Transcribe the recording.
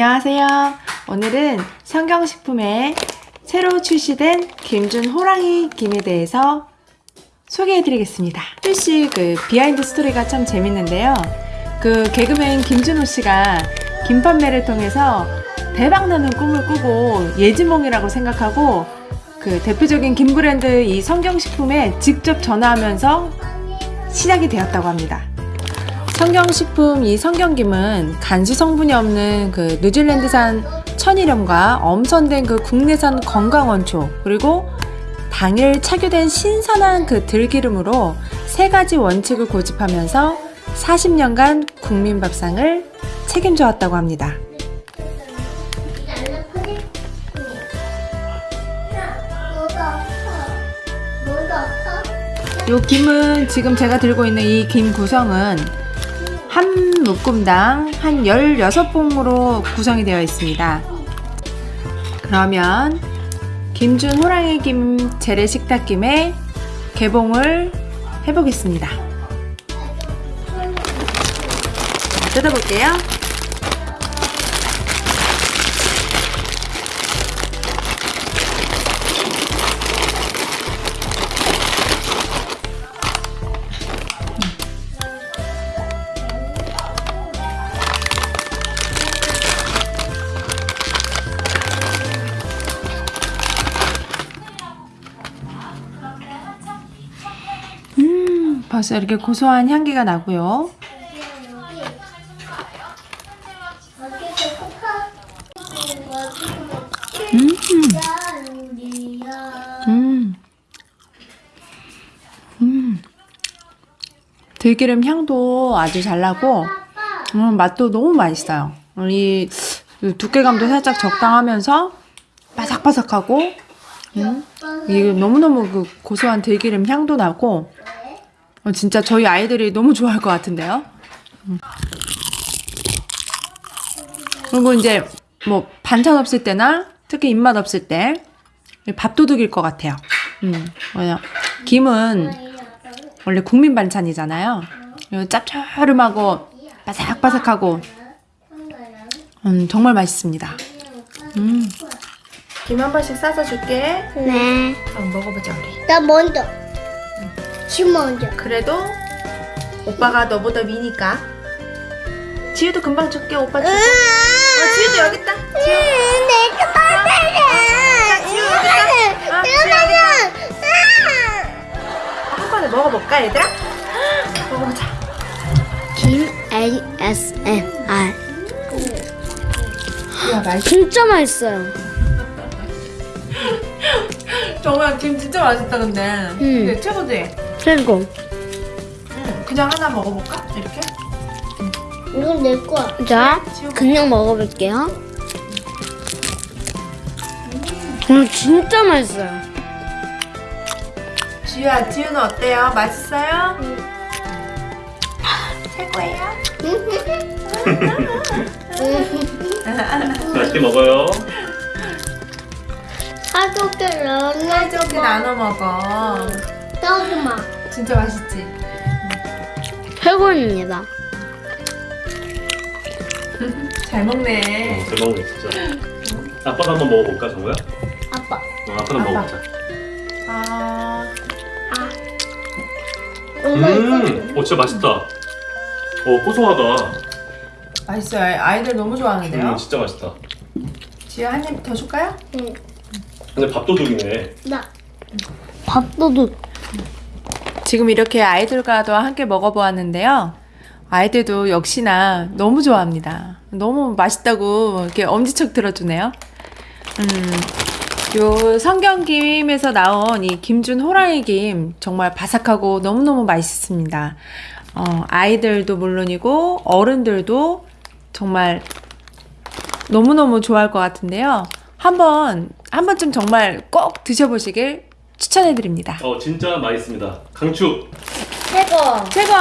안녕하세요. 오늘은 성경식품에 새로 출시된 김준호랑이 김에 대해서 소개해드리겠습니다. 출시 그 비하인드 스토리가 참 재밌는데요. 그 개그맨 김준호 씨가 김 판매를 통해서 대박나는 꿈을 꾸고 예지몽이라고 생각하고 그 대표적인 김 브랜드 이 성경식품에 직접 전화하면서 시작이 되었다고 합니다. 성경식품 이 성경김은 간수 성분이 없는 그 뉴질랜드산 천일염과 엄선된 그 국내산 건강원초 그리고 당일 착유된 신선한 그 들기름으로 세 가지 원칙을 고집하면서 40년간 국민 밥상을 책임져 왔다고 합니다. 요 김은 지금 제가 들고 있는 이 김 구성은 한 묶음당 한 16봉으로 구성이 되어 있습니다. 그러면 김준 호랑이 김 재래식탁김의 개봉을 해보겠습니다. 뜯어볼게요. 벌써 이렇게 고소한 향기가 나고요. 음. 음. 들기름 향도 아주 잘 나고 음, 맛도 너무 맛있어요. 이 두께감도 살짝 적당하면서 바삭바삭하고 음, 이게 너무너무 그 고소한 들기름 향도 나고 어, 진짜 저희 아이들이 너무 좋아할 것 같은데요. 음. 그리고 이제 뭐 반찬 없을 때나 특히 입맛 없을 때 밥도둑일 것 같아요. 음, 뭐냐 김은 원래 국민 반찬이잖아요. 짭조름하고 바삭바삭하고 음, 정말 맛있습니다. 음. 김 한 번씩 싸서 줄게. 네. 한번 먹어보자 우리. 나 먼저. 지 먼저. 그래도 오빠가 너보다 미니까. 지우도 금방 줄게 오빠 주고. 아 지우도 여기 있다. 지우. 내가 빨리. 지우 여기 있다. 아, 지우 여기 있다. 한 번에 먹어볼까 얘들아? 먹어보자. 김 ASMR. 야 맛있. 진짜 맛있어요. 정말 김 진짜 맛있다 근데. 음. 근데 최고지. 최고. 응. 그냥 하나 먹어볼까? 이렇게? 이건 내 거야. 자, 그냥 먹어볼게요. 음, 진짜 맛있어요. 지우야, 지우는 어때요? 맛있어요? 최고예요. 맛있게 먹어요. 가족들은 이렇게 나눠 먹어. 떡마 진짜 맛있지? 최고입니다. 잘 먹네. 잘 먹네 진짜. 아빠도 한번 먹어볼까 정우야? 아빠. 어, 아빠도 아빠. 먹어보자. 아, 음, 오 진짜 맛있다. 오 고소하다. 맛있어요. 아이들 너무 좋아하는데요? 음, 진짜 맛있다. 지우 한입 더 줄까요? 응. 근데 밥도둑이네. 나. 밥도둑. 지금 이렇게 아이들과도 함께 먹어보았는데요. 아이들도 역시나 너무 좋아합니다. 너무 맛있다고 이렇게 엄지척 들어주네요. 음, 요 성경김에서 나온 이 김준 호랑이 김 정말 바삭하고 너무너무 맛있습니다. 어, 아이들도 물론이고 어른들도 정말 너무너무 좋아할 것 같은데요. 한번, 한 번쯤 정말 꼭 드셔보시길 추천해드립니다. 어 진짜 맛있습니다. 강추. 최고. 최고!